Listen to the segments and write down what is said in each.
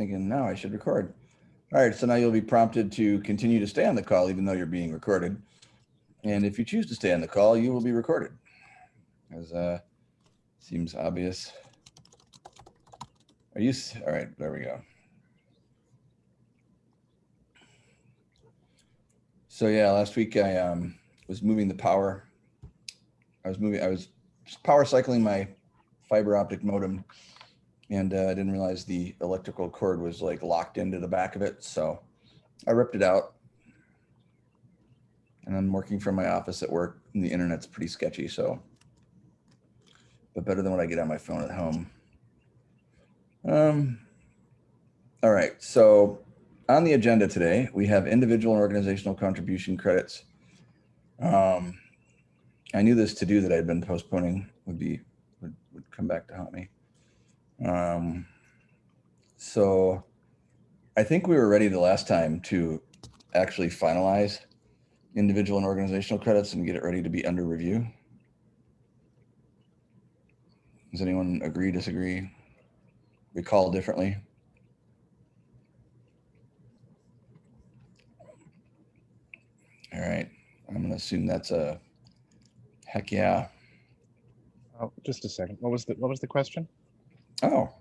thinking, now I should record. All right, so now you'll be prompted to continue to stay on the call even though you're being recorded. And if you choose to stay on the call, you will be recorded. As uh, seems obvious. Are you, all right, there we go. So yeah, last week I um, was moving the power. I was moving, I was power cycling my fiber optic modem and uh, I didn't realize the electrical cord was like locked into the back of it. So I ripped it out. And I'm working from my office at work and the internet's pretty sketchy. So, but better than what I get on my phone at home. Um, all right. So on the agenda today, we have individual and organizational contribution credits. Um, I knew this to do that I'd been postponing would be, would, would come back to haunt me. Um, so I think we were ready the last time to actually finalize individual and organizational credits and get it ready to be under review. Does anyone agree, disagree, recall differently? All right, I'm gonna assume that's a heck yeah. Oh, just a second. What was the, what was the question? Oh,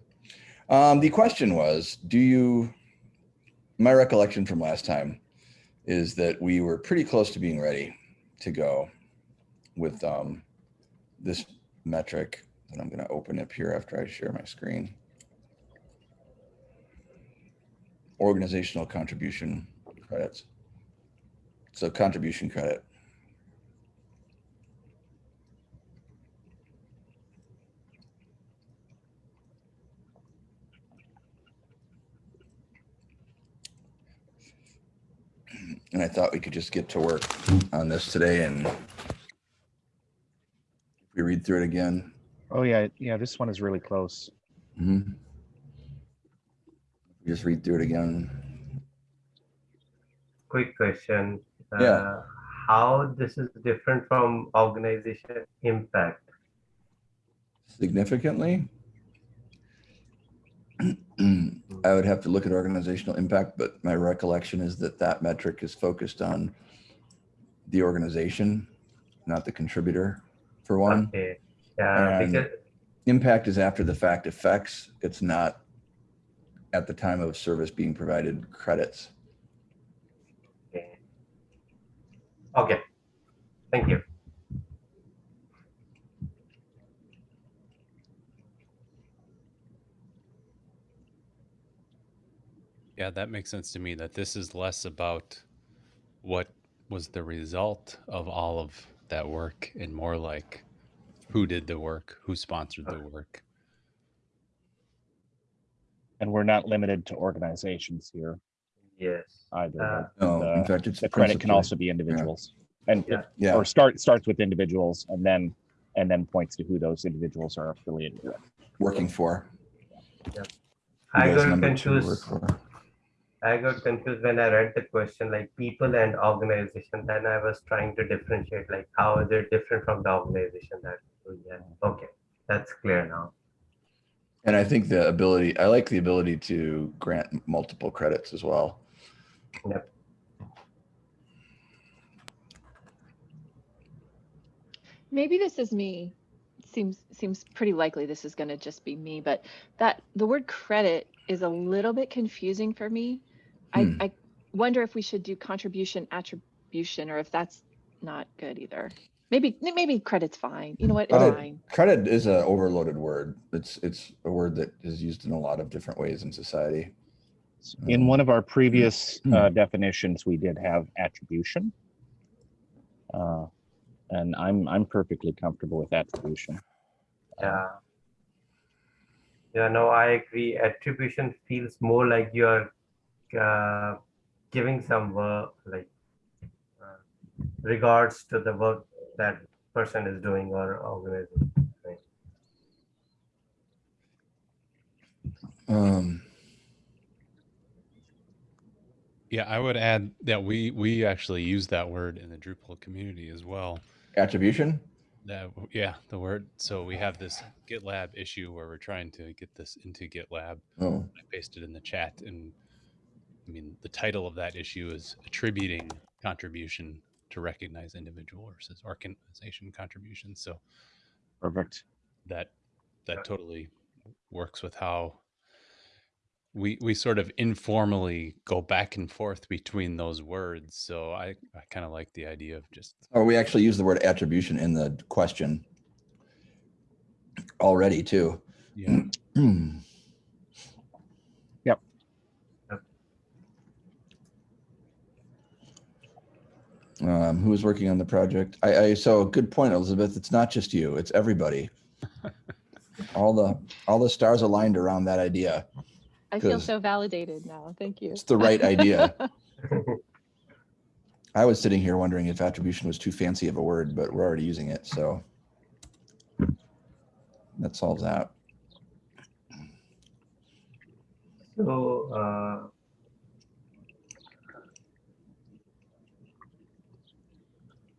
um, the question was, do you, my recollection from last time is that we were pretty close to being ready to go with um, this metric that I'm going to open up here after I share my screen. Organizational contribution credits. So contribution credit. And I thought we could just get to work on this today and if we read through it again. Oh, yeah, yeah, this one is really close. mhm. Just read through it again. quick question. Yeah. Uh, How this is different from organization impact? Significantly. Mm. I would have to look at organizational impact, but my recollection is that that metric is focused on the organization, not the contributor, for one. Okay, yeah, because, Impact is after the fact effects. It's not at the time of service being provided credits. okay. Okay, thank you. Yeah, that makes sense to me that this is less about what was the result of all of that work and more like who did the work, who sponsored the work. And we're not limited to organizations here Yes. either. Uh, No, in The- fact, it's. The credit can principally- also be individuals. And, Yeah. Yeah, or start, starts with individuals and then, and then points to who those individuals are affiliated with. working for. I Who does got number two work for. I got confused when I read the question, like people and organization, then I was trying to differentiate, like how is it different from the organization that, we have? okay, that's clear now. And I think the ability, I like the ability to grant multiple credits as well. Yep. Maybe this is me. Seems seems pretty likely this is going to just be me, but that the word credit is a little bit confusing for me. Hmm. I, I wonder if we should do contribution attribution or if that's not good either. Maybe maybe credit's fine. You know what? It's Credit- fine. Credit is an overloaded word. It's, it's a word that is used in a lot of different ways in society. In one of our previous Hmm. uh, definitions, we did have attribution. Uh, And I'm, I'm perfectly comfortable with attribution. Yeah. Yeah, no, I agree. Attribution feels more like you're uh, giving some work, like uh, regards to the work that person is doing or organization. right? Um, Yeah, I would add that we we actually use that word in the Drupal community as well. attribution? That yeah, the word. So we have this GitLab issue where we're trying to get this into GitLab. Oh, I pasted in the chat, and I mean the title of that issue is attributing contribution to recognize individual versus organization contributions. So Perfect. that that totally works with how we we sort of informally go back and forth between those words. So I I kind of like the idea of just or we actually use the word attribution in the question already too. yeah. Um, who was working on the project? I, I, so good point, Elizabeth. It's not just you, it's everybody. All the, all the stars aligned around that idea. I feel so validated now. Thank you. It's the right idea. I was sitting here wondering if attribution was too fancy of a word, but we're already using it, so. That solves that. So, uh,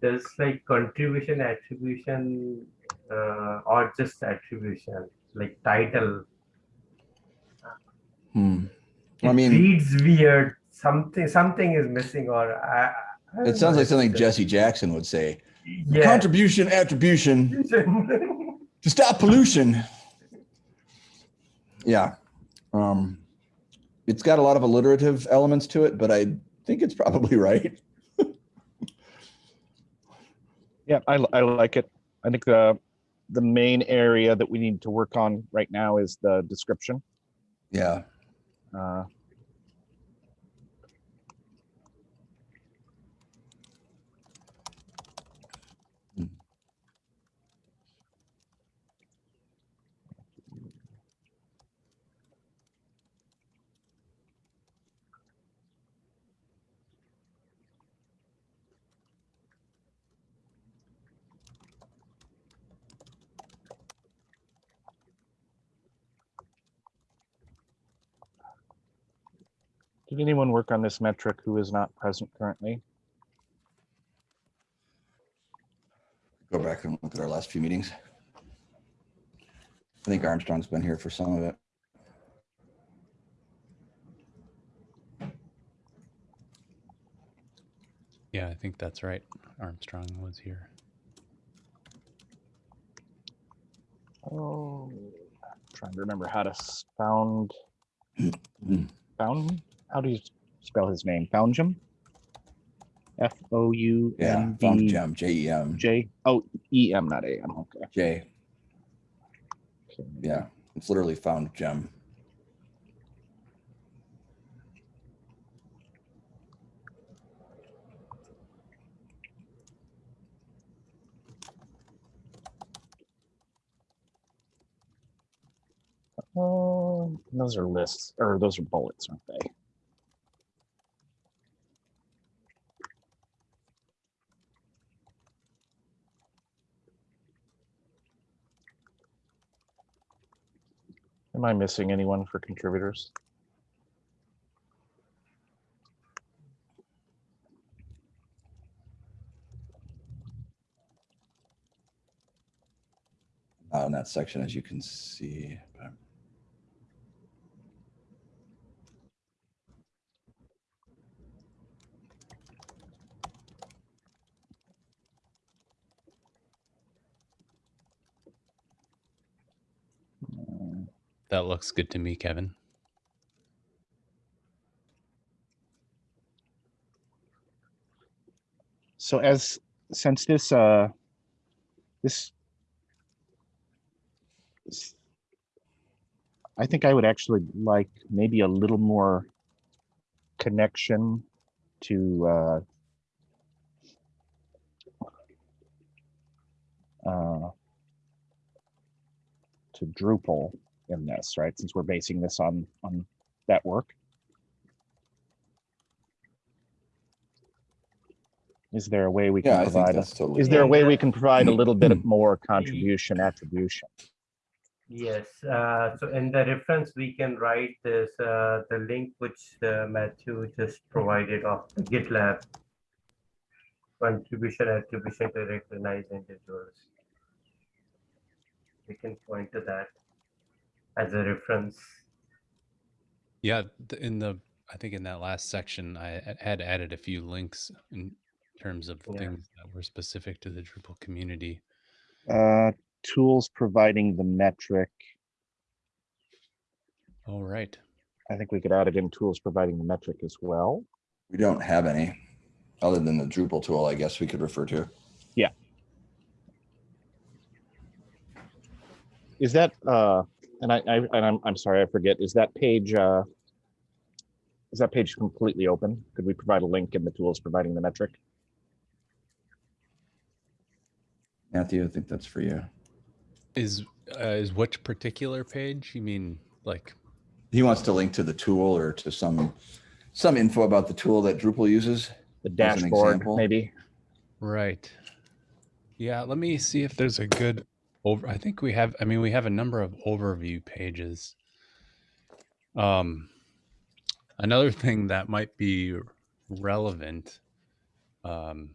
there's like contribution attribution uh, or just attribution, like title. Hmm. I mean, reads weird. Something something is missing, or I, I it sounds know, like something Jesse Jackson would say. Yeah. Contribution, attribution to stop pollution. Yeah. Um, it's got a lot of alliterative elements to it, but I think it's probably right. Yeah, I, I like it. I think the, the main area that we need to work on right now is the description. Yeah. Uh, Did anyone work on this metric who is not present currently? Go back and look at our last few meetings. I think Armstrong's been here for some of it. Yeah, I think that's right. Armstrong was here. Oh, trying to remember how to s- found. how do you spell his name? Foundjem? F O U Yeah, N found D gem, J E M, J, oh, E M, not A M, okay. J. Okay. Yeah, it's literally found gem. Oh, uh, those are lists, or those are bullets, aren't they? Am I missing anyone for contributors? Not in that section, as you can see. but- That looks good to me, Kevin. So as, since this, uh, this. I think I would actually like maybe a little more connection to, uh, uh, to Drupal in this, right? Since we're basing this on, on that work. Is there a way we can I think provide, a- totally. is there a way we can provide a little bit more contribution attribution? Yes, uh, so in the reference, we can write this, uh, the link which uh, Matthew just provided of the GitLab contribution attribution to recognize individuals. we can point to that as a reference. Yeah, in the I think in that last section, I had added a few links in terms of Yeah. things that were specific to the Drupal community. Uh, tools providing the metric. All right. I think we could add it in tools providing the metric as well. We don't have any, other than the Drupal tool, I guess we could refer to. Yeah. Is that, uh, and I, I, and I'm, I'm sorry, I forget, is that page, uh, is that page completely open? Could we provide a link in the tools providing the metric? Matthew, I think that's for you. Is uh, is which particular page? You mean like He wants to link to the tool or to some, some info about the tool that Drupal uses. The dashboard, maybe? right? Yeah, let me see if there's a good over. I think we have. I mean, we have a number of overview pages. Um, another thing that might be relevant. Um,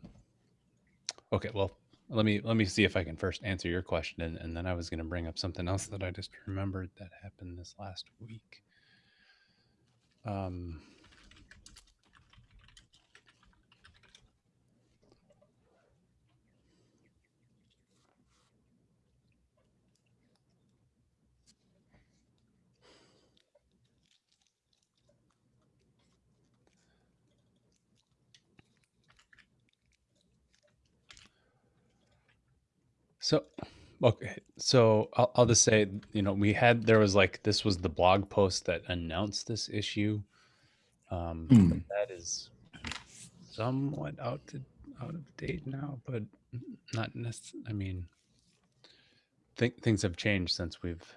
okay, well, let me let me see if I can first answer your question, and, and then I was going to bring up something else that I just remembered that happened this last week. Um, So, okay, so I'll, I'll just say, you know, we had there was like this was the blog post that announced this issue. Um, but that is somewhat out to, out of date now, but not necessarily. I mean, think things have changed since we've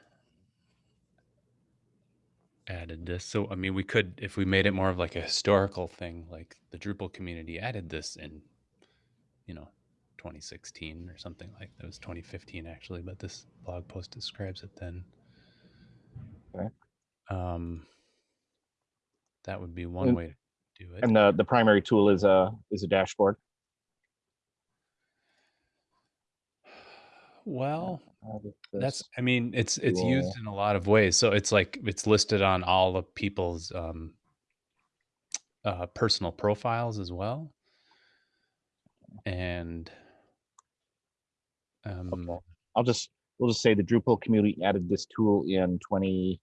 added this. So, I mean, we could if we made it more of like a historical thing, like the Drupal community added this in, you know, 2016 or something like that. It was 2015 actually, but this blog post describes it then. Okay. Um, that would be one And- way to do it. And the, the primary tool is a, is a dashboard. well, that's I mean, it's it's used in a lot of ways. So it's like it's listed on all of people's um, uh, personal profiles as well, and um, Okay. I'll just, we'll just say the Drupal community added this tool in twenty,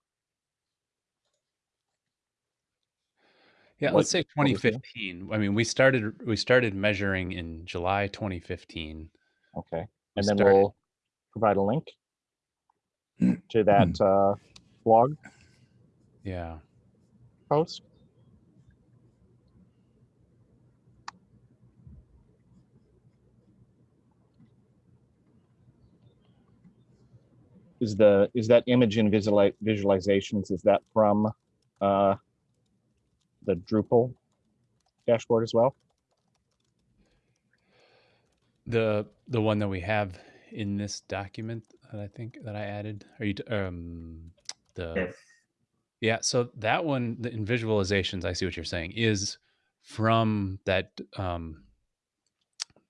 Yeah, What- let's say what was it? 2015. I mean, we started we started measuring in July 2015. okay, We and then started- we'll provide a link to that, uh, blog yeah. post. Is the, is that image in visuali- visualizations, is that from, uh, the Drupal dashboard as well? The the one that we have in this document that I think that I added. Are you um the Yes. Yeah, so that one the, in visualizations, I see what you're saying, is from that um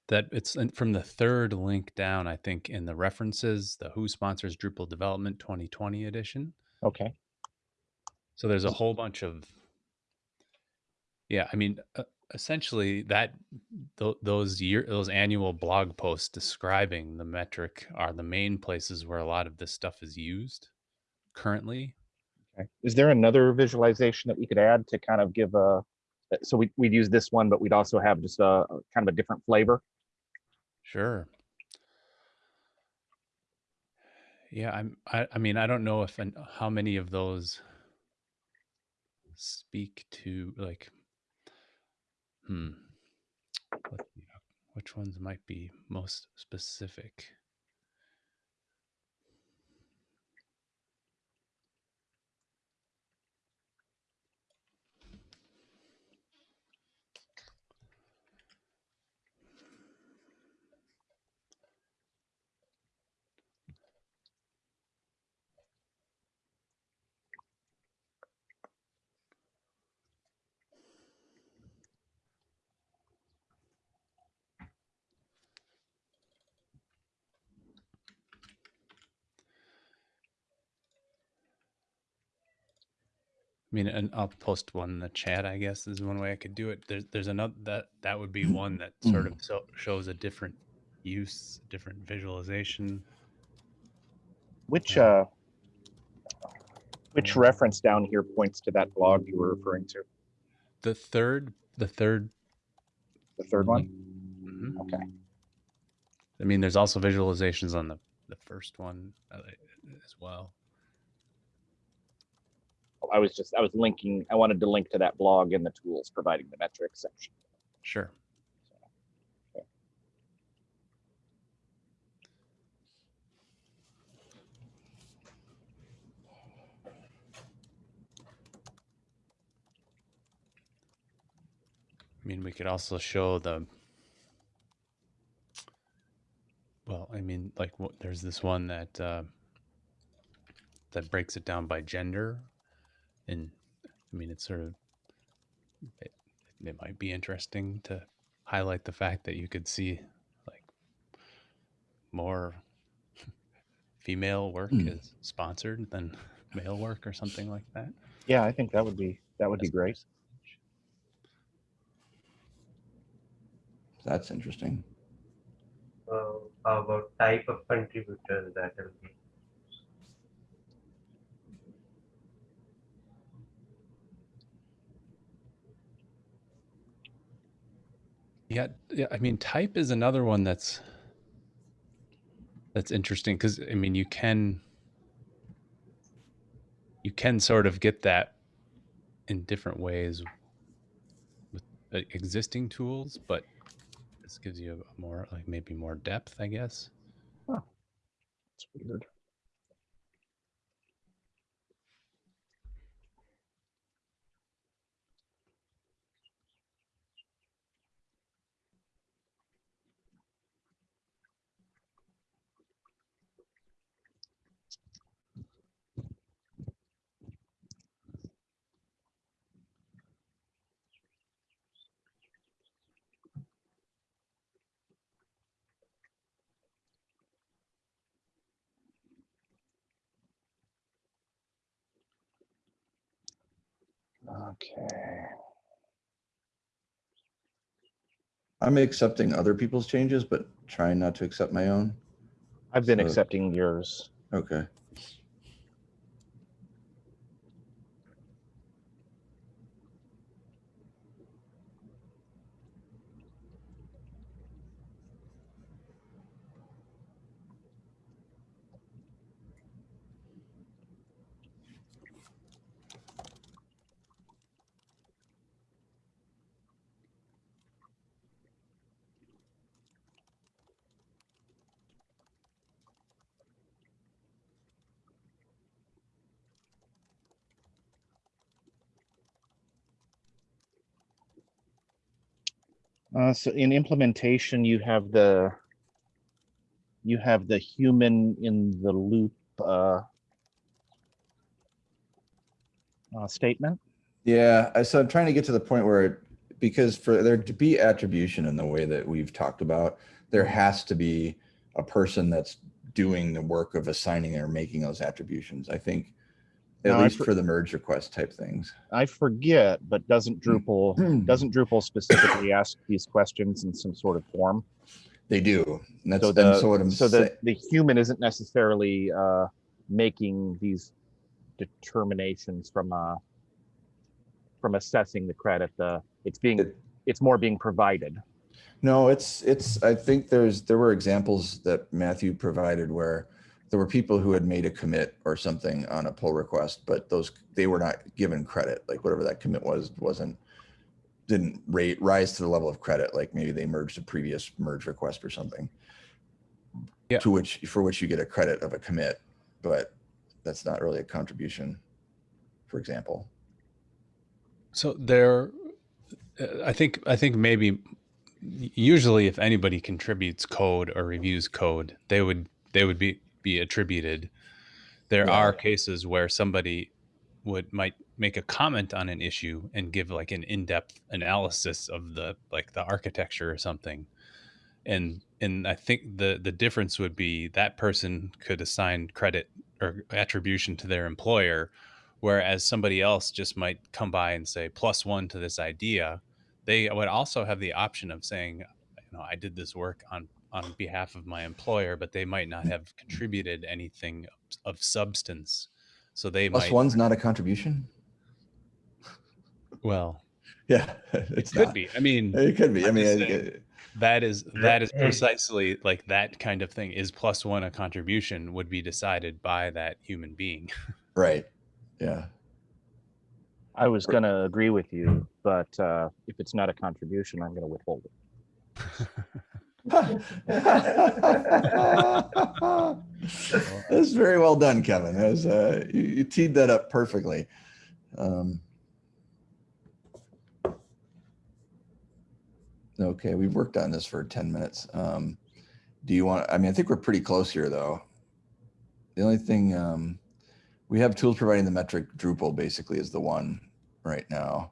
that it's in- from the third link down, I think, in the references, the Who sponsors Drupal Development 2020 edition. Okay, So there's a whole bunch of yeah, I mean, uh, essentially that th- those year those annual blog posts describing the metric are the main places where a lot of this stuff is used currently. okay. Is there another visualization that we could add to kind of give a, uh, so we, we'd use this one, but we'd also have just a kind of a different flavor? Sure. Yeah, I'm I, I mean, I don't know if and how many of those speak to like hmm which ones might be most specific. Mean, and I'll post one in the chat. I guess is one way I could do it. There's there's another that that would be one that sort of so, shows a different use, different visualization. Which, uh, which reference down here points to that blog you were referring to? The third, the third The third one? Mhm. Okay. I mean, there's also visualizations on the the first one uh, as well. I was just, I was linking, I wanted to link to that blog in the tools providing the metrics section. Sure. I mean, we could also show the. Well, I mean, like, there's this one that uh, that breaks it down by gender, and I mean, it's sort of. It, it might be interesting to highlight the fact that you could see like more female work Hmm. is sponsored than male work or something like that. Yeah, I think that would be, that would be great. That's interesting. Uh, how about type of contributors that will be? Yeah, yeah. I mean, type is another one that's that's interesting because I mean, you can you can sort of get that in different ways with uh, existing tools, but this gives you a more like maybe more depth, I guess. It's weird. Okay. I'm accepting other people's changes, but trying not to accept my own. I've been So- accepting yours. Okay. Uh, so in implementation, you have the you have the human in the loop uh, uh, statement. Yeah, so I'm trying to get to the point where, it- because for there to be attribution in the way that we've talked about, there has to be a person that's doing the work of assigning or making those attributions. I think, at No, I least for- for the merge request type things. I forget, but doesn't Drupal doesn't Drupal specifically ask these questions in some sort of form? They do. And that's So the so what I'm so the the human isn't necessarily uh, making these determinations from uh, from assessing the credit. The it's being It- it's more being provided. No, it's, it's, I think there's, there were examples that Matthew provided where there were people who had made a commit or something on a pull request, but those, they were not given credit, like whatever that commit was, wasn't, didn't rate, rise to the level of credit, like maybe they merged a previous merge request or something. Yeah. To which, for which you get a credit of a commit, but that's not really a contribution, for example. So there, I think I think maybe usually if anybody contributes code or reviews code, they would they would be be attributed. There Yeah. are cases where somebody would might make a comment on an issue and give like an in-depth analysis of the like the architecture or something. And and I think the the difference would be that person could assign credit or attribution to their employer Whereas somebody else just might come by and say plus one to this idea. They would also have the option of saying, you know, I did this work on on behalf of my employer, but they might not have contributed anything of substance. So they Plus might one's not a contribution? well, Yeah, it could not. be. I mean, It could be. I mean, just it- saying. it- that is that is precisely like that kind of thing is plus one a contribution would be decided by that human being right. Yeah. I was gonna agree with you, but uh, if it's not a contribution, I'm gonna withhold it. That's very well done, Kevin. That was, uh, you, you teed that up perfectly. Um, okay, we've worked on this for 10 minutes. Um, do you want, I mean, I think we're pretty close here though. The only thing, um, we have tools providing the metric Drupal basically is the one right now.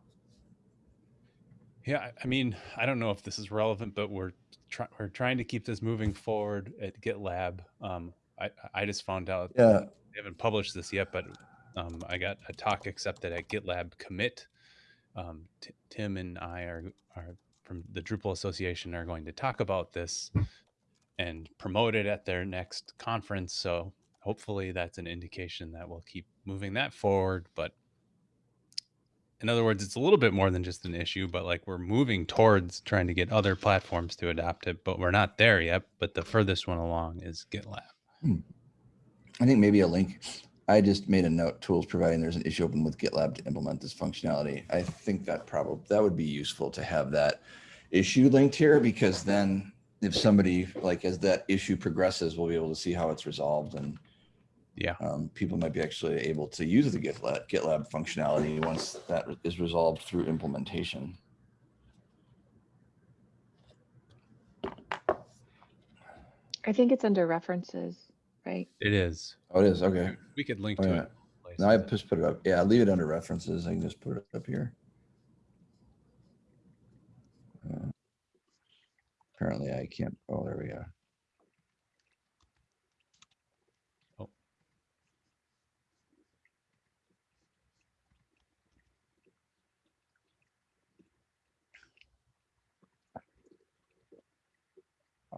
yeah I- i mean i don't know if this is relevant but we're trying we're trying to keep this moving forward at gitlab um i i just found out Yeah. they haven't published this yet but um i got a talk accepted at gitlab commit um tim and i are are from the drupal association are going to talk about this and promote it at their next conference so hopefully that's an indication that we'll keep moving that forward but in other words it's a little bit more than just an issue but like we're moving towards trying to get other platforms to adopt it but we're not there yet but the furthest one along is gitlab hmm. I think maybe a link. I just made a note, tools providing there's an issue open with GitLab to implement this functionality. I think that probably, that would be useful to have that issue linked here because then if somebody, like as that issue progresses, we'll be able to see how it's resolved and yeah um, people might be actually able to use the GitLab, GitLab functionality once that is resolved through implementation. I think it's under references, right? it is Oh, it is. Okay. we could link Oh, to yeah. it places. Now I just put it up. Yeah, leave it under references. I can just put it up here. Uh, Apparently I can't, oh, there we go.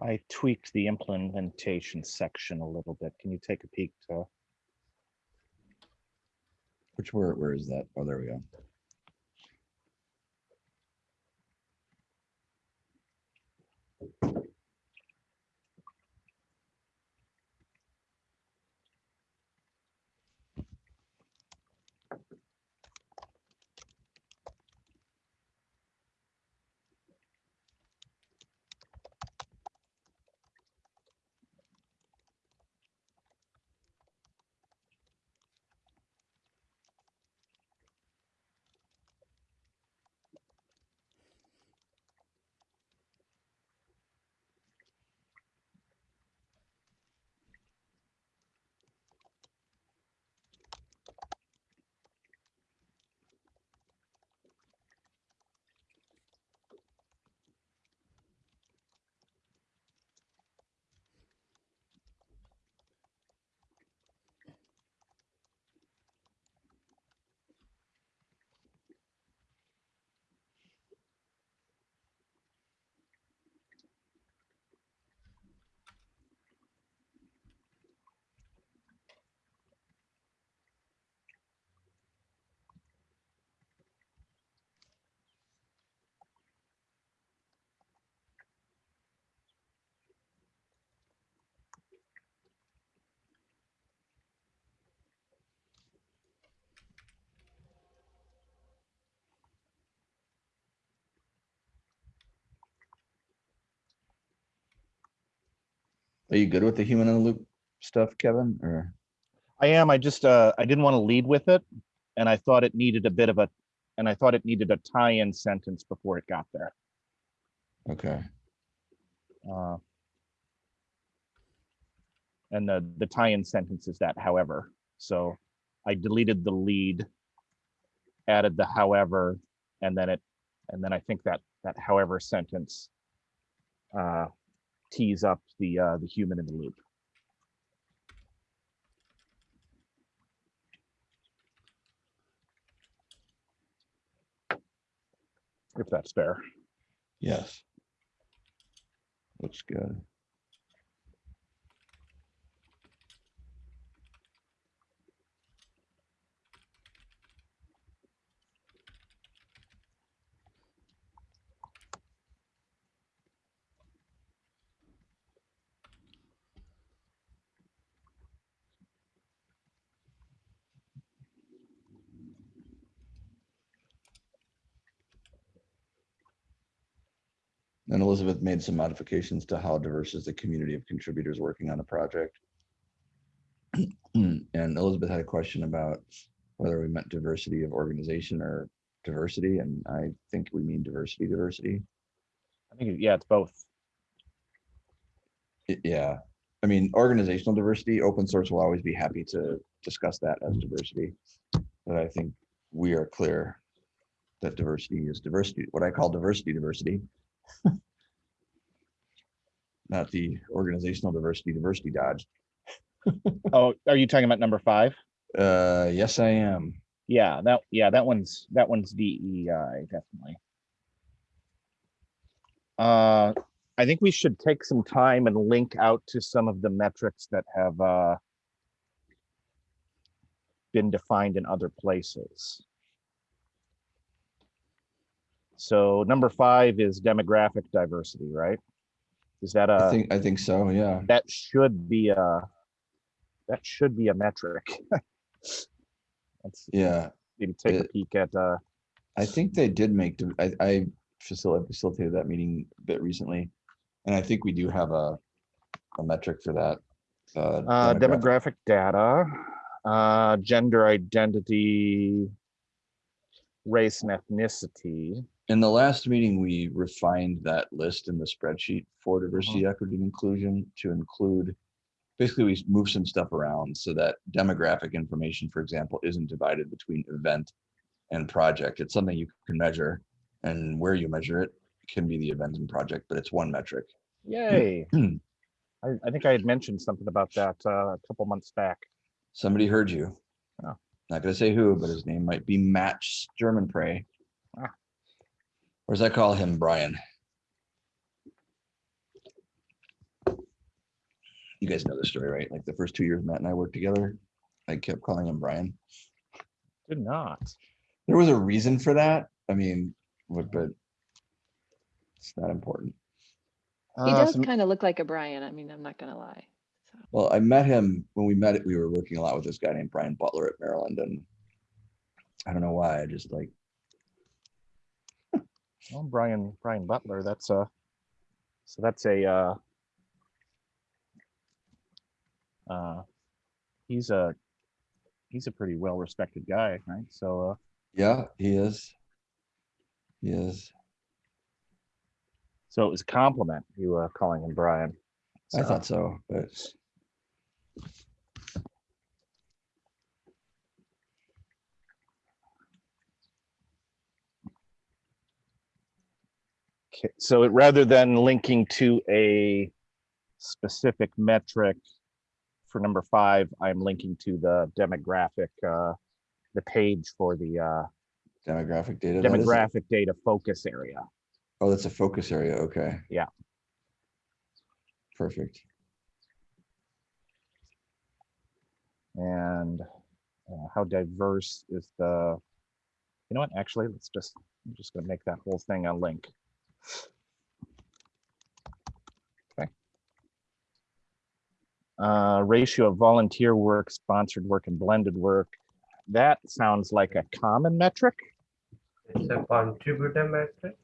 I tweaked the implementation section a little bit. Can you take a peek to? Which, where, where is that? Oh, there we go. Are you good with the human in the loop stuff, Kevin, or? I am, I just, uh, I didn't want to lead with it. And I thought it needed a bit of a, and I thought it needed a tie-in sentence before it got there. Okay, Uh, And the, the tie-in sentence is that however, so I deleted the lead, added the however, and then it, and then I think that, that however sentence uh, tease up the uh, the human in the loop. If that's fair. Yes. Looks good. And Elizabeth made some modifications to how diverse is the community of contributors working on the project. And Elizabeth had a question about whether we meant diversity of organization or diversity, and I think we mean diversity, diversity. I think, yeah, it's both. Y- Yeah, I mean, organizational diversity, open source will always be happy to discuss that as diversity. But I think we are clear that diversity is diversity, what I call diversity, diversity. Not the organizational diversity, diversity dodge. Oh, are you talking about number five? Uh, yes, I am. Yeah, that, yeah, that one's, that one's DEI, definitely. Uh, I think we should take some time and link out to some of the metrics that have, uh, been defined in other places. So number five is demographic diversity, right? Is that a? I think, I think so, yeah. that should be a, that should be a metric. Let's Yeah, maybe take a peek at, uh, I think they did make, I, I facilitated, facilitated that meeting a bit recently. And I think we do have a, a metric for that. Uh, demographic data, uh, gender identity, race and ethnicity. In the last meeting, we refined that list in the spreadsheet for diversity, equity, and inclusion to include. Basically, we moved some stuff around so that demographic information, for example, isn't divided between event and project. It's something you can measure and where you measure it can be the event and project, but it's one metric. Yay. I, I think I had mentioned something about that, uh, a couple months back. Somebody heard you. Oh. Not gonna say who, but his name might be Match German Prey. Ah. Or as I call him, Brian. You guys know the story, right? Like the first two years Matt and I worked together, I kept calling him Brian. Did not. There was a reason for that. I mean, but, but it's not important. He Uh, does some- kind of look like a Brian. I mean, I'm not gonna lie. So, Well, I met him when we met, we were working a lot with this guy named Brian Butler at Maryland and I don't know why, I just like, Oh, Brian, Brian Butler, that's a, so that's a, uh, uh, he's a, he's a pretty well-respected guy, right? So, uh, yeah, he is. He is. so it was a compliment, you, uh, calling him Brian. I So- thought so, but Okay, so it, rather than linking to a specific metric for number five, I'm linking to the demographic, uh, the page for the, uh, demographic data. demographic data focus area. Oh, that's a focus area. Okay. Yeah. Perfect. And uh, how diverse is the, you know what, actually, let's just, I'm just gonna make that whole thing a link. Okay. Uh, ratio of volunteer work, sponsored work and blended work. That sounds like a common metric. It's a contributor metric.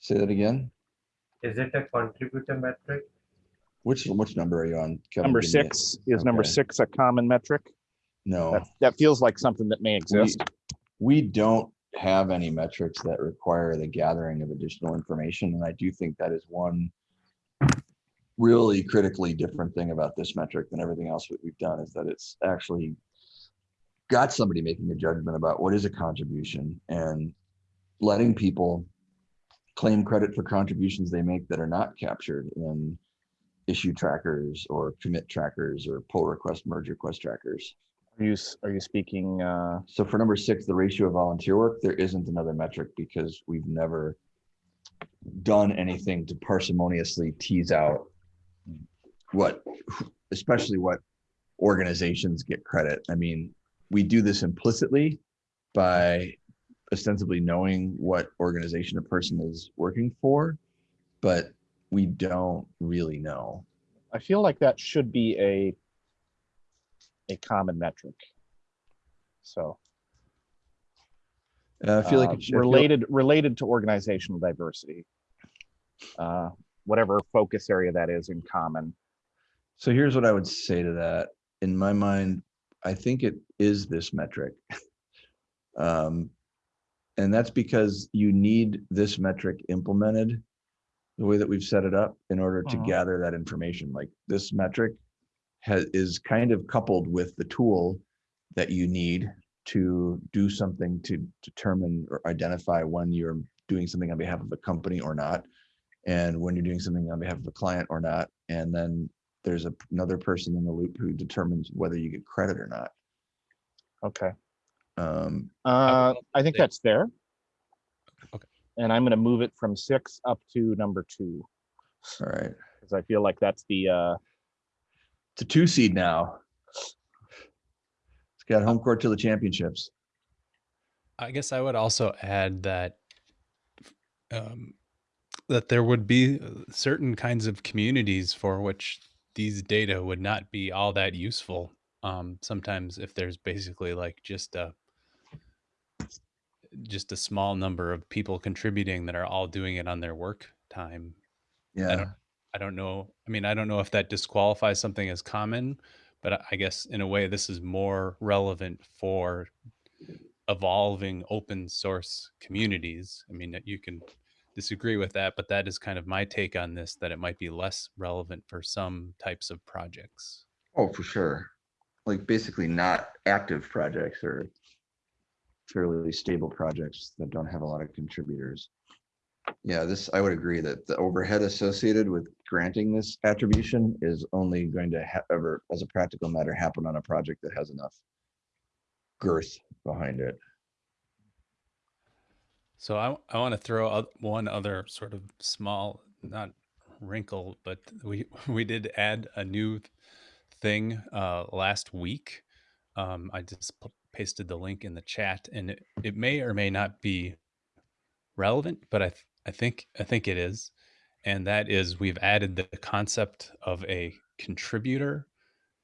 Say that again. Is it a contributor metric? Which, which number are you on? Kevin? Number Give me it. six, is number Okay. six a common metric? No, That, that feels like something that may exist. we don't have any metrics that require the gathering of additional information. And I do think that is one really critically different thing about this metric than everything else that we've done is that it's actually got somebody making a judgment about what is a contribution and letting people claim credit for contributions they make that are not captured in issue trackers or commit trackers or pull request merge request trackers. Are you, are you speaking, uh, So for number six, the ratio of volunteer work, there isn't another metric because we've never done anything to parsimoniously tease out what, especially what organizations get credit. I mean, we do this implicitly by ostensibly knowing what organization a person is working for, but we don't really know. I feel like that should be a, a common metric. So. Uh, I feel like uh, it feel- related related to organizational diversity. Uh, whatever focus area that is in common. So here's what I would say to that. In my mind, I think it is this metric. Um, and that's because you need this metric implemented the way that we've set it up in order to Mhm. gather that information. Like this metric has, is kind of coupled with the tool that you need to do something to determine or identify when you're doing something on behalf of a company or not, and when you're doing something on behalf of a client or not. And then there's a, another person in the loop who determines whether you get credit or not. Okay. Um, Uh, I think that's there. Okay. And I'm gonna move it from six up to number two, all right, because I feel like that's the, uh, it's a two seed now. It's got home court to the championships. I guess I would also add that um, that there would be uh, certain kinds of communities for which these data would not be all that useful. Um, sometimes, if there's basically like just a just a small number of people contributing that are all doing it on their work time, Yeah, I don't know. I mean, I don't know if that disqualifies something as common, but I- guess in a way, this is more relevant for evolving open source communities. I mean, you can disagree with that, but that is kind of my take on this that it might be less relevant for some types of projects. oh, for sure. Like basically not active projects or fairly stable projects that don't have a lot of contributors. Yeah, this, I would agree that the overhead associated with granting this attribution is only going to ever, as a practical matter, happen on a project that has enough girth behind it. So I, I want to throw one other sort of small, not wrinkle, but we we did add a new thing uh, last week. Um, I just pasted the link in the chat, and it, it may or may not be relevant, but I th- I think I think it is, and that is we've added the concept of a contributor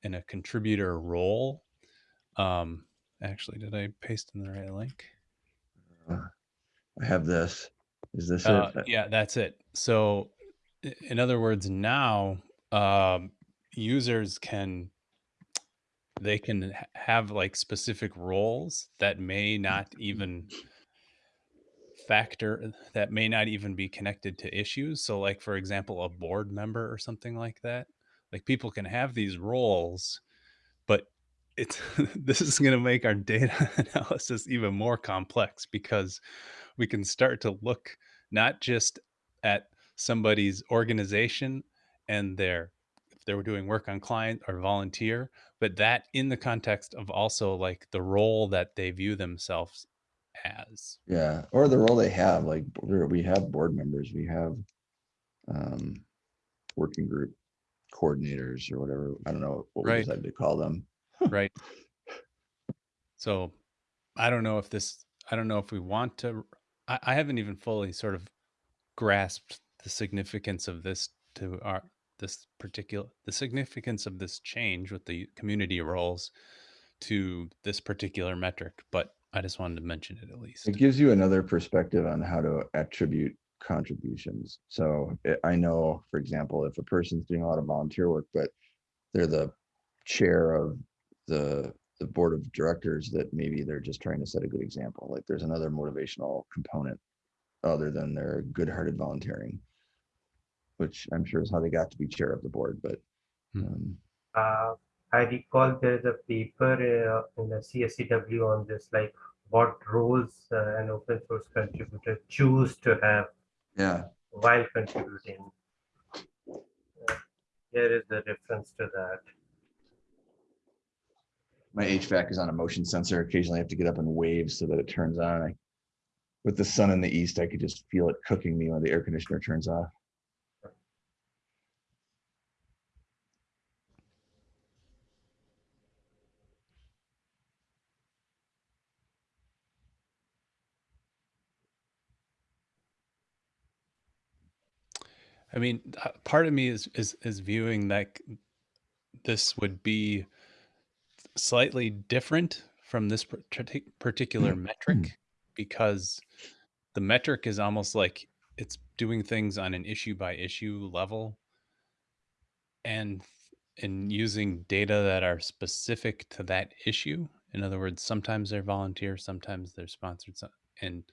and a contributor role. Um, actually, did I paste in the right link? I have this. Is this Uh, it? yeah, that's it. So, in other words, now um, users can they can have like specific roles that may not even factor that may not even be connected to issues. So, like for example, a board member or something like that. Like people can have these roles, but it's this is going to make our data analysis even more complex because we can start to look not just at somebody's organization and their if they were doing work on client or volunteer but that in the context of also like the role that they view themselves as Yeah, or the role they have, like, we're- have board members, we have um, working group coordinators or whatever, I don't know what we Right. decided to call them. right so i don't know if this i don't know if we want to i, I haven't even fully sort of grasped the significance of this to our this particular the significance of this change with the community roles to this particular metric but i just wanted to mention it at least It gives you another perspective on how to attribute contributions. So I- I know, for example, if a person's doing a lot of volunteer work, but they're the chair of the, the board of directors, that maybe they're just trying to set a good example. Like there's another motivational component other than their good-hearted volunteering, which I'm sure is how they got to be chair of the board, but Hmm. um, Uh, I recall there is a paper uh, in the CSCW on this, like what roles uh, an open source contributor choose to have yeah, while contributing. Uh, Here is the reference to that. my HVAC is on a motion sensor. Occasionally I have to get up and wave so that it turns on. I, with the sun in the east, I could just feel it cooking me when the air conditioner turns off. I mean, uh, part of me is is is viewing like this would be slightly different from this partic- particular metric because the metric is almost like it's doing things on an issue by issue level and in using data that are specific to that issue. In other words, sometimes they're volunteer, sometimes they're sponsored, so- and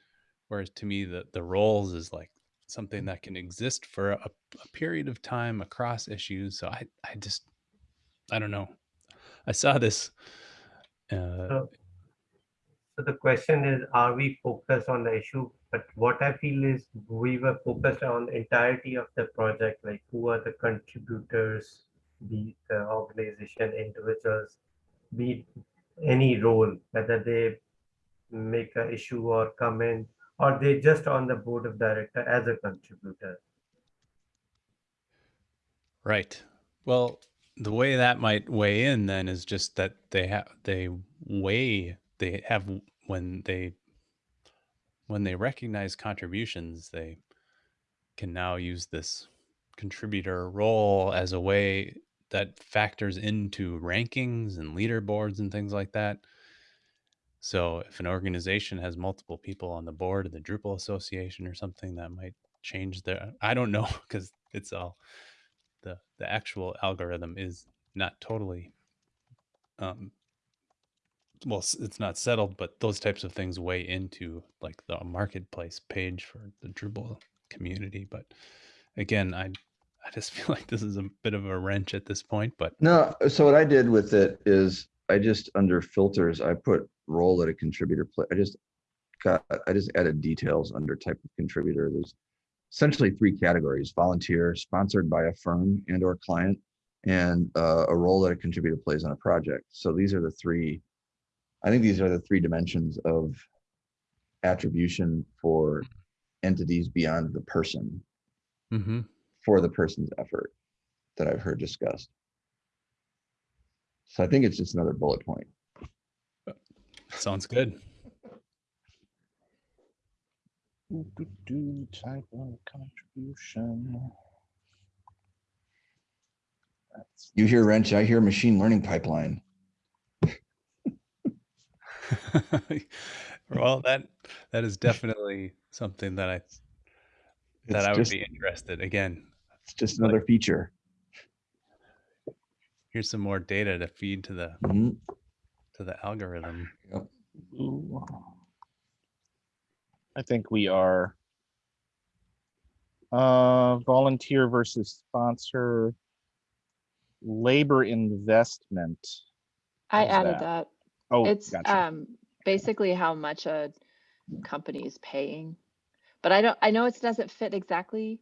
whereas to me the the roles is like something that can exist for a, a period of time across issues. So I I just I don't know. I saw this. Uh, So so the question is, are we focused on the issue? But what I feel is we were focused on the entirety of the project, like who are the contributors, be the organization, individuals, be any role, whether they make an issue or comment, or they just on the board of director as a contributor. Right. Well, the way that might weigh in then is just that they have they weigh they have when they when they recognize contributions, they can now use this contributor role as a way that factors into rankings and leaderboards and things like that. So if an organization has multiple people on the board of the Drupal Association or something, that might change their I don't know because it's all the the actual algorithm is not totally um well it's not settled but those types of things weigh into like the marketplace page for the drupal community but again i i just feel like this is a bit of a wrench at this point but No, so what I did with it is I just under filters, I put role that a contributor play. I just got, I just added details under type of contributor. There's essentially three categories, volunteer, sponsored by a firm and or client, and uh, a role that a contributor plays on a project. So these are the three, I think these are the three dimensions of attribution for entities beyond the person, mm-hmm. for the person's effort that I've heard discussed. So I think it's just another bullet point. sounds good Do, do, do, type of contribution. That's You hear wrench, I hear machine learning pipeline. well that that is definitely something that i that It's i would just, be interested again it's just another feature. Here's some more data to feed to the Mhm. to the algorithm Ooh. I think we are. Uh, volunteer versus sponsor. Labor investment. I added that? that. Oh, It's gotcha. um basically how much a company is paying. But I don't, I know it doesn't fit exactly.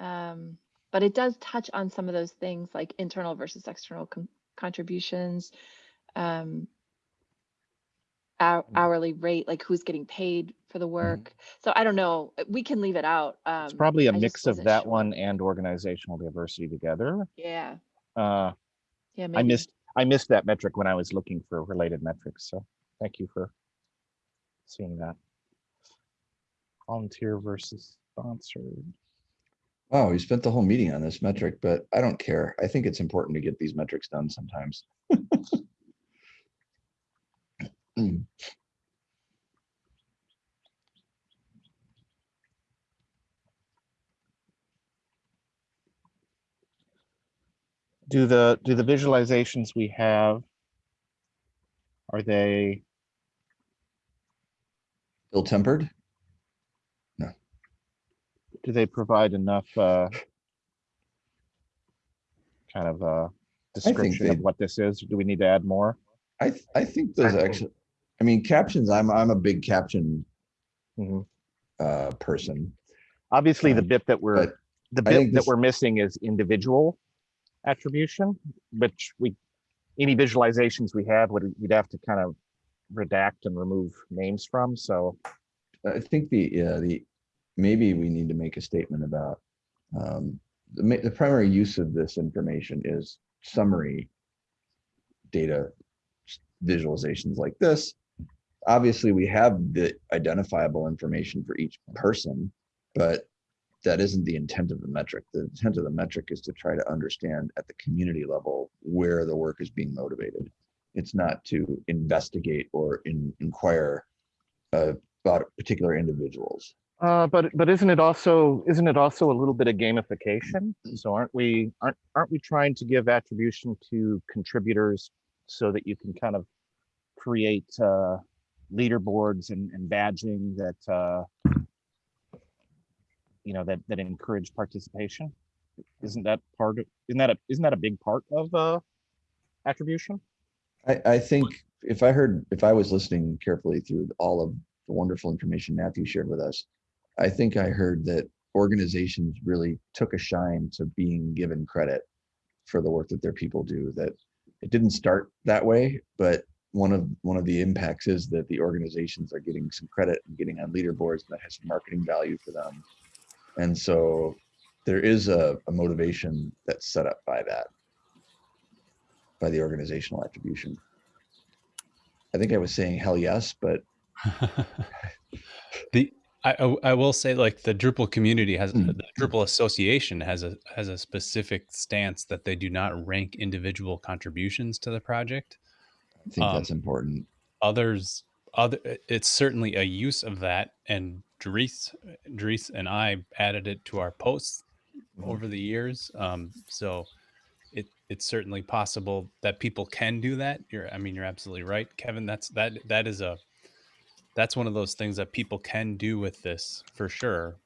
Um, but it does touch on some of those things like internal versus external con- contributions. Um, hou- Mm. hourly rate, like who's getting paid for the work. So I don't know, we can leave it out. Um, It's probably a I mix of that sure. one and organizational diversity together. Yeah, Uh, yeah, I missed, I missed that metric when I was looking for related metrics, so thank you for seeing that. Volunteer versus sponsored. Wow, we spent the whole meeting on this metric, but I don't care. I think it's important to get these metrics done sometimes. Mm. Do the, do the visualizations we have, are they, Ill tempered? Do they provide enough, uh, kind of, uh, description of what this is? Do we need to add more? I, th- I think those actually, I mean, captions, I'm, I'm a big caption Mhm. uh, person. Obviously, the Um, bit that we're, the bit that this- we're missing is individual attribution, which we any visualizations we have would we'd have to kind of redact and remove names from, so. I think the, yeah, the, maybe we need to make a statement about, um, the, the primary use of this information is summary data visualizations like this. Obviously, we have the identifiable information for each person, but that isn't the intent of the metric. The intent of the metric is to try to understand at the community level where the work is being motivated. It's not to investigate or in, inquire uh, about particular individuals. Uh, but, but isn't it also, isn't it also a little bit of gamification? So aren't we, aren't, aren't we trying to give attribution to contributors so that you can kind of create, uh, leaderboards and, and badging that, uh, you know, that, that encourage participation? Isn't that part of, isn't that a, isn't that a big part of, uh, attribution? I, I think if I heard, if I was listening carefully through all of the wonderful information Matthew shared with us, I think I heard that organizations really took a shine to being given credit for the work that their people do, that it didn't start that way, but one of, one of the impacts is that the organizations are getting some credit and getting on leaderboards and that has marketing value for them. And so there is a, a motivation that's set up by that, by the organizational attribution. I think I was saying hell yes, but the I, I will say like the Drupal community has Mm. the Drupal association has a has a specific stance that they do not rank individual contributions to the project. I think Um, that's important. Others other it's certainly a use of that and Dries Dries and I added it to our posts Mhm. over the years. Um, so it it's certainly possible that people can do that. You're I mean you're absolutely right, Kevin. That's that that is a that's one of those things that people can do with this for sure.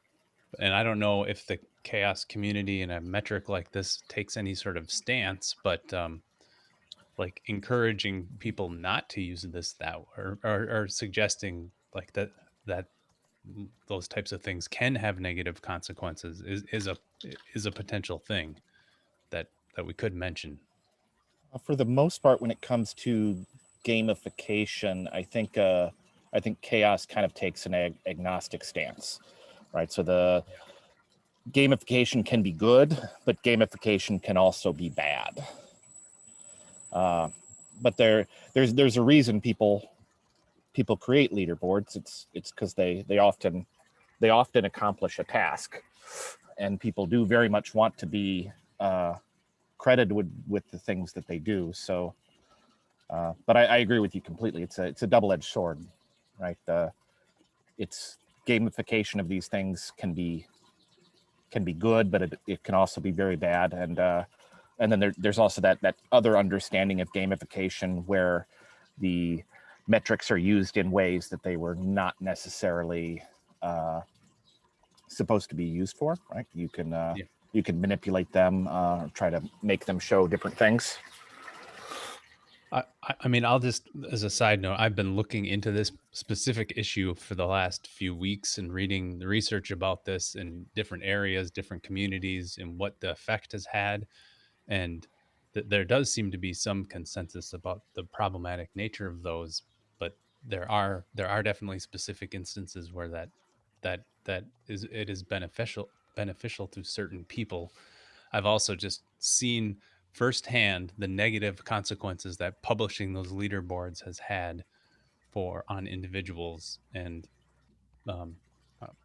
And I don't know if the CHAOSS community and a metric like this takes any sort of stance, but um, like encouraging people not to use this that or, or, or suggesting like that that those types of things can have negative consequences is, is a is a potential thing that that we could mention. Uh, For the most part, when it comes to gamification, I think uh, I think CHAOSS kind of takes an ag- agnostic stance, right? So the gamification can be good, but gamification can also be bad. Uh, but there, there's there's a reason people people create leaderboards. It's it's because they they often they often accomplish a task, and people do very much want to be uh, credited with with the things that they do. So, uh, but I, I agree with you completely. It's a it's a double edged sword, right? The it's gamification of these things can be can be good, but it, it can also be very bad. And uh, and then there, there's also that that other understanding of gamification where the metrics are used in ways that they were not necessarily uh, supposed to be used for. Right? You can uh, Yeah. you can manipulate them, uh, try to make them show different things. I, I mean, I'll just, as a side note, I've been looking into this specific issue for the last few weeks and reading the research about this in different areas, different communities, and what the effect has had. And th- there does seem to be some consensus about the problematic nature of those, but there are there are definitely specific instances where that that that is it is beneficial beneficial to certain people. I've also just seen firsthand the negative consequences that publishing those leaderboards has had for on individuals and um,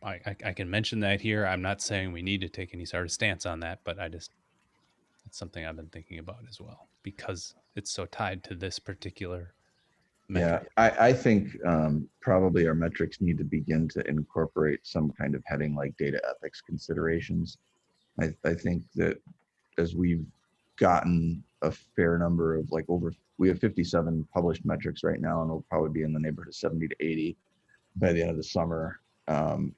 I, I, I can mention that here i'm not saying we need to take any sort of stance on that but i just it's something i've been thinking about as well because it's so tied to this particular Yeah. I, I think um, probably our metrics need to begin to incorporate some kind of heading like data ethics considerations. I, I think that as we've gotten a fair number of like over, we have 57 published metrics right now, and we'll probably be in the neighborhood of 70 to 80 by the end of the summer. Um,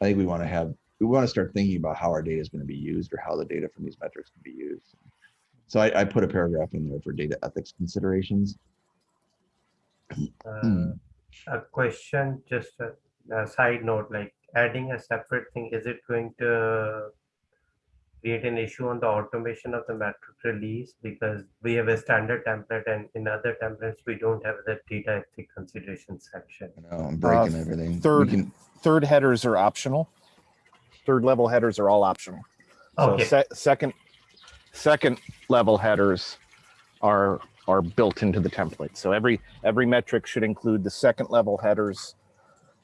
I think we want to have, we want to start thinking about how our data is going to be used or how the data from these metrics can be used. So I, I put a paragraph in there for data ethics considerations. Uh, a question, just a, a side note, like adding a separate thing, is it going to create an issue on the automation of the metric release because we have a standard template and in other templates, we don't have the data ethic consideration section. I know, I'm breaking Uh, everything. Third- can- Third headers are optional. Third level headers are all optional. So se- second, second level headers are, are built into the template. So every, every metric should include the second level headers.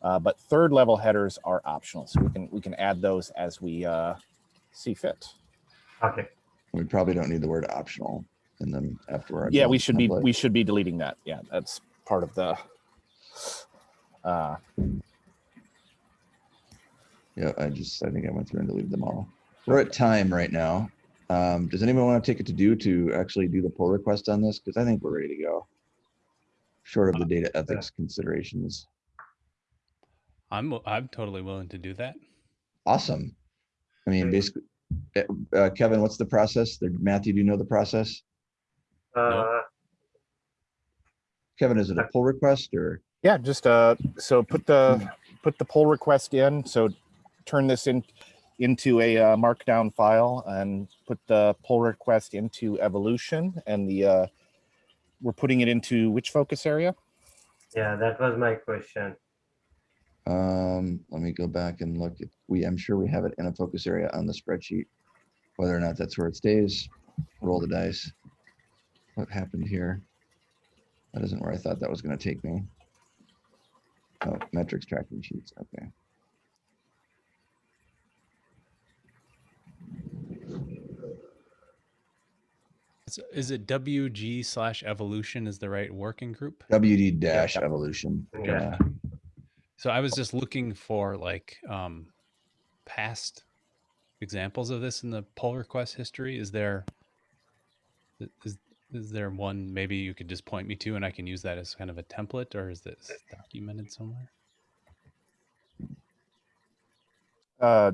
Uh, but third level headers are optional. So we can, we can add those as we, uh, see fit. Okay, We probably don't need the word optional in them after. our Yeah, we build should be, we should be deleting that. Yeah, that's part of the, uh, Yeah, I just, I think I went through and deleted them all. We're at time right now. Um, does anyone want to take it to do to actually do the pull request on this? Because I think we're ready to go. Short of the data ethics considerations. I'm I'm totally willing to do that. Awesome. I mean, basically, eh, uh, Kevin, what's the process? There- Matthew, do you know the process? uh, Kevin, is it a pull request or? Yeah, just uh, so put the put the pull request in. So turn this in into a uh, markdown file and put the pull request into evolution and the uh, we're putting it into which focus area? yeah, that was my question. Um, let me go back and look at, we, I'm sure we have it in a focus area on the spreadsheet. Whether or not that's where it stays, roll the dice. What happened here? That isn't where I thought that was gonna take me. Oh, metrics tracking sheets, okay. Is, is it WG slash evolution is the right working group? WG dash yep. evolution, Yeah. Yeah. So I was just looking for like um, past examples of this in the pull request history. Is there is is is there one maybe you could just point me to and I can use that as kind of a template or is this documented somewhere? Uh,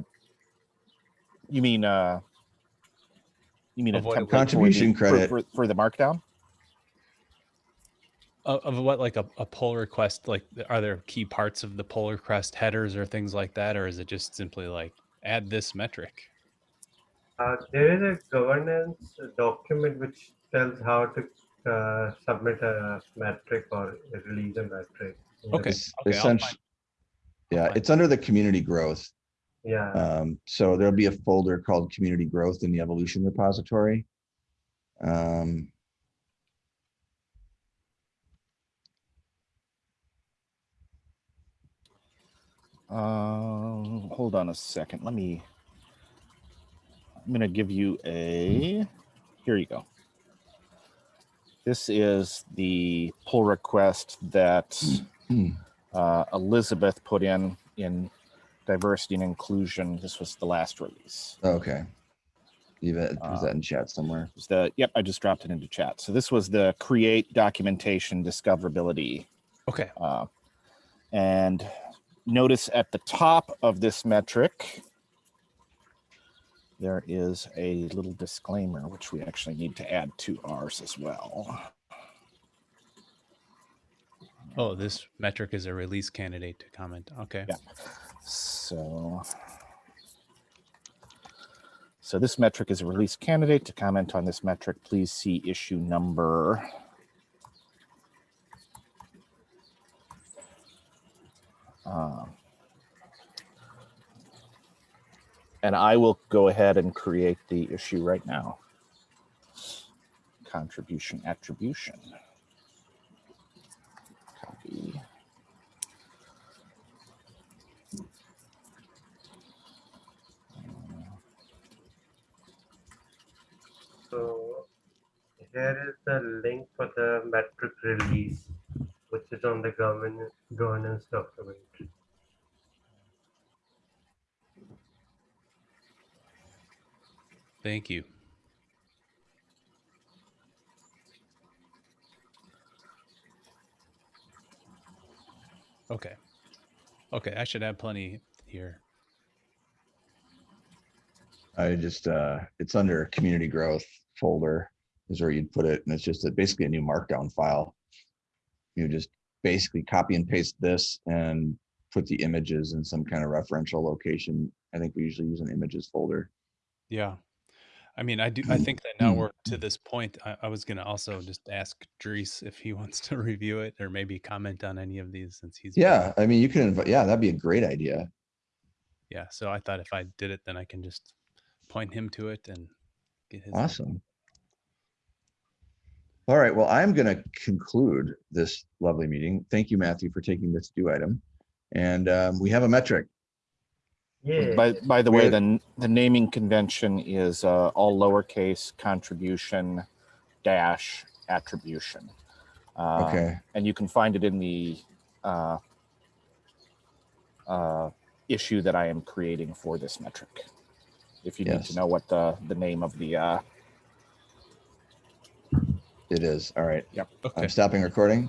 you mean uh, you mean a Of what template was. for the- Contribution for- credit. for, for the markdown? Of, of what like a, a pull request like are there key parts of the pull request headers or things like that or is it just simply like add this metric? Uh, there is a governance document which tells how to uh, submit a metric or release a metric. in the- Okay. Es- okay, essentially- Yeah, it's under the community growth. Yeah, Um, so there'll be a folder called community growth in the evolution repository. Um, Um, hold on a second. Let me. I'm going to give you a. Here you go. This is the pull request that uh, Elizabeth put in in diversity and inclusion. This was the last release. okay. Leave it, was Uh, that in chat somewhere? It was the yep. I just dropped it into chat. So this was the create documentation discoverability Okay. uh, and notice at the top of this metric, there is a little disclaimer, which we actually need to add to ours as well. Oh, this metric is a release candidate to comment. Okay. Yeah. So, so this metric is a release candidate. To comment on this metric, please see issue number. Um, and I will go ahead and create the issue right now. Contribution attribution. Copy. so here is the link for the metric release, which is on the governance governance document. Thank you. Okay. Okay, I should have plenty here. I just, uh, it's under community growth folder is where you'd put it. And it's just a- basically a new markdown file. You just basically copy and paste this and put the images in some kind of referential location. I think we usually use an images folder. Yeah. I mean, I do. I think that now Hmm. we're to this point. I, I was gonna also just ask Dries if he wants to review it or maybe comment on any of these since he's Yeah, I mean, you can invite, yeah, that'd be a great idea. yeah. So I thought if I did it, then I can just point him to it and get his. Awesome. All right, well, I'm gonna conclude this lovely meeting. Thank you, Matthew, for taking this due item. And um, we have a metric. Yeah. By, by the way, the, the naming convention is uh, all lowercase contribution dash attribution. Uh, Okay, And you can find it in the uh, uh, issue that I am creating for this metric. If you need to know what the, the name of the, uh, it is. All right. Yep. Okay. I'm stopping recording.